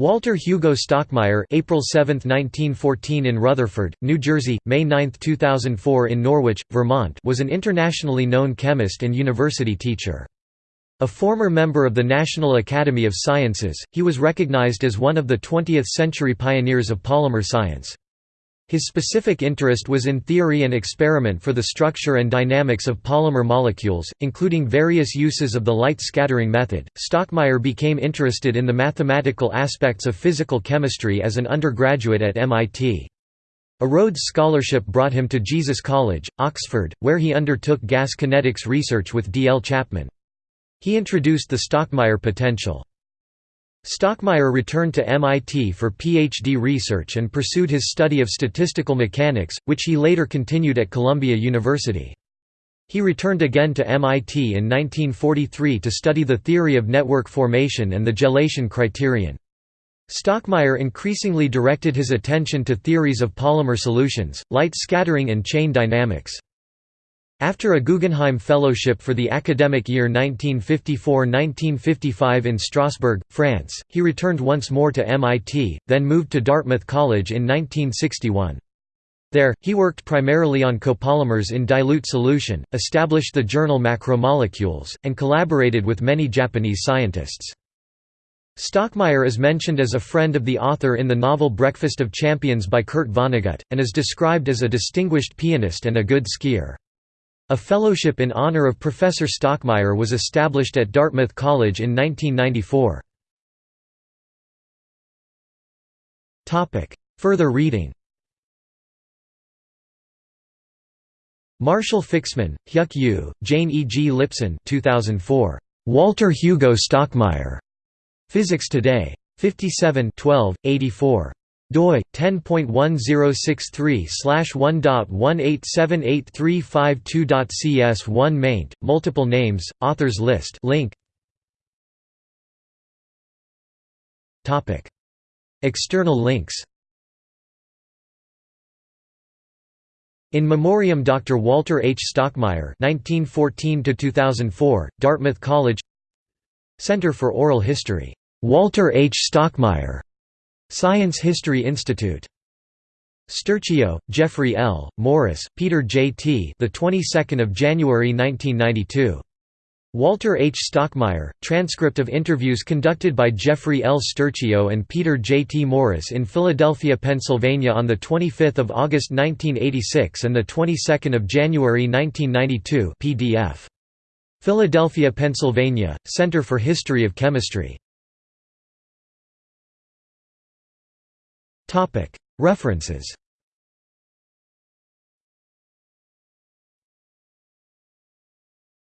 Walter Hugo Stockmayer April 7, 1914 in Rutherford, New Jersey, May 9, 2004 in Norwich, Vermont was an internationally known chemist and university teacher. A former member of the National Academy of Sciences, he was recognized as one of the 20th-century pioneers of polymer science. His specific interest was in theory and experiment for the structure and dynamics of polymer molecules, including various uses of the light scattering method. Stockmayer became interested in the mathematical aspects of physical chemistry as an undergraduate at MIT. A Rhodes Scholarship brought him to Jesus College, Oxford, where he undertook gas kinetics research with D. L. Chapman. He introduced the Stockmayer potential. Stockmayer returned to MIT for PhD research and pursued his study of statistical mechanics, which he later continued at Columbia University. He returned again to MIT in 1943 to study the theory of network formation and the gelation criterion. Stockmayer increasingly directed his attention to theories of polymer solutions, light scattering and chain dynamics. After a Guggenheim Fellowship for the academic year 1954–1955 in Strasbourg, France, he returned once more to MIT, then moved to Dartmouth College in 1961. There, he worked primarily on copolymers in dilute solution, established the journal Macromolecules, and collaborated with many Japanese scientists. Stockmayer is mentioned as a friend of the author in the novel Breakfast of Champions by Kurt Vonnegut, and is described as a distinguished pianist and a good skier. A fellowship in honor of Professor Stockmayer was established at Dartmouth College in 1994. Further reading Marshall Fixman, Hyuk Yu, Jane E. G. Lipson 2004. Walter Hugo Stockmayer. Physics Today. 57 12, 84 doi 10.1063/1.1878352.cs1 maint multiple names authors list link topic external links In memoriam Dr. Walter H. Stockmayer 1914 Dartmouth College Center for Oral History. Walter H. Stockmayer Science History Institute. Sturchio, Jeffrey L., Morris, Peter J. T. The 22nd of January 1992. Walter H. Stockmayer, transcript of interviews conducted by Jeffrey L. Sturchio and Peter J. T. Morris in Philadelphia, Pennsylvania on 25 August 1986 and 22 January 1992 PDF. Philadelphia, Pennsylvania, Center for History of Chemistry. References